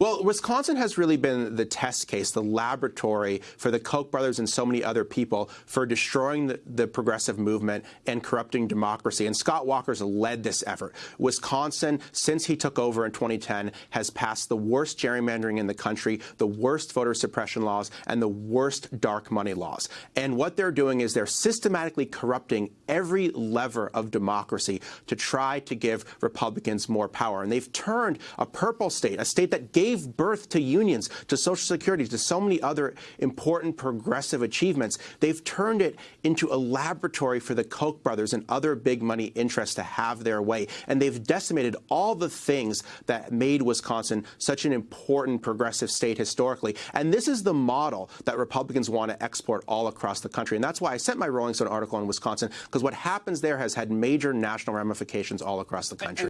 Well, Wisconsin has really been the test case, the laboratory for the Koch brothers and so many other people for destroying the, the progressive movement and corrupting democracy. And Scott Walker's led this effort. Wisconsin, since he took over in 2010, has passed the worst gerrymandering in the country, the worst voter suppression laws, and the worst dark money laws. And what they're doing is they're systematically corrupting every lever of democracy to try to give Republicans more power. And they've turned a purple state, a state that gave gave birth to unions, to Social Security, to so many other important progressive achievements. They've turned it into a laboratory for the Koch brothers and other big money interests to have their way. And they've decimated all the things that made Wisconsin such an important progressive state historically. And this is the model that Republicans want to export all across the country. And that's why I sent my Rolling Stone article on Wisconsin, because what happens there has had major national ramifications all across the country.